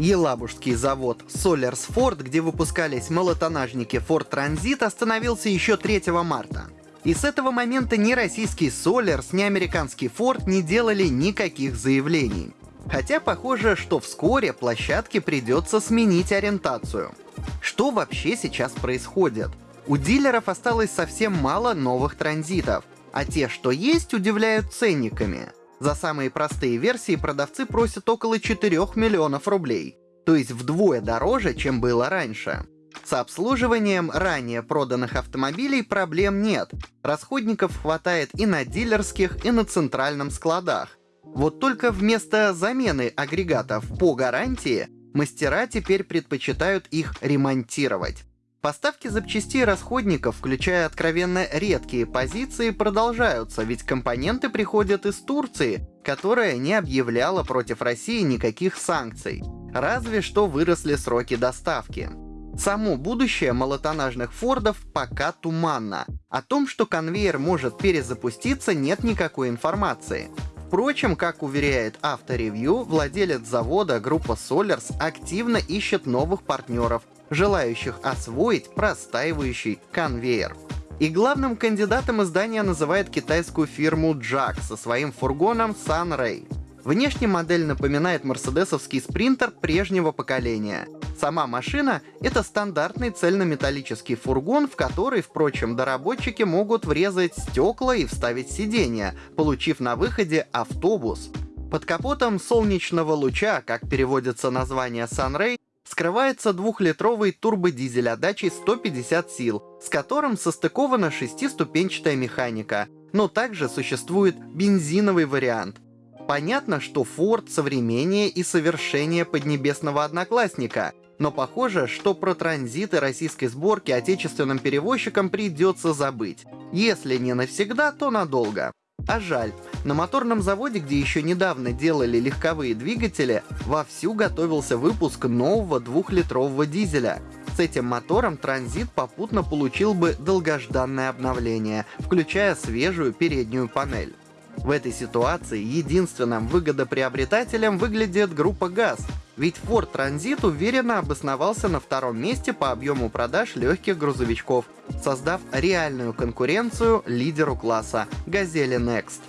Елабужский завод Ford, где выпускались малотонажники Ford Transit, остановился еще 3 марта. И с этого момента ни российский Solers, ни американский Ford не делали никаких заявлений. Хотя похоже, что вскоре площадке придется сменить ориентацию. Что вообще сейчас происходит? У дилеров осталось совсем мало новых транзитов, а те, что есть, удивляют ценниками. За самые простые версии продавцы просят около 4 миллионов рублей, то есть вдвое дороже, чем было раньше. С обслуживанием ранее проданных автомобилей проблем нет. Расходников хватает и на дилерских, и на центральном складах. Вот только вместо замены агрегатов по гарантии, мастера теперь предпочитают их ремонтировать. Поставки запчастей расходников, включая откровенно редкие позиции, продолжаются, ведь компоненты приходят из Турции, которая не объявляла против России никаких санкций. Разве что выросли сроки доставки. Само будущее малотонажных Фордов пока туманно. О том, что конвейер может перезапуститься, нет никакой информации. Впрочем, как уверяет авторевью, владелец завода группа Solers активно ищет новых партнеров, желающих освоить простаивающий конвейер. И главным кандидатом издания называет китайскую фирму Jack со своим фургоном Sunray. Внешне модель напоминает мерседесовский спринтер прежнего поколения. Сама машина — это стандартный цельнометаллический фургон, в который, впрочем, доработчики могут врезать стекла и вставить сиденья, получив на выходе автобус. Под капотом солнечного луча, как переводится название Sunray, скрывается двухлитровый турбодизель отдачей 150 сил, с которым состыкована шестиступенчатая механика, но также существует бензиновый вариант — Понятно, что Ford современнее и совершеннее поднебесного одноклассника, но похоже, что про транзиты российской сборки отечественным перевозчикам придется забыть. Если не навсегда, то надолго. А жаль, на моторном заводе, где еще недавно делали легковые двигатели, вовсю готовился выпуск нового двухлитрового дизеля. С этим мотором транзит попутно получил бы долгожданное обновление, включая свежую переднюю панель. В этой ситуации единственным выгодоприобретателем выглядит группа ГАЗ, ведь Ford Transit уверенно обосновался на втором месте по объему продаж легких грузовичков, создав реальную конкуренцию лидеру класса — Газели Next.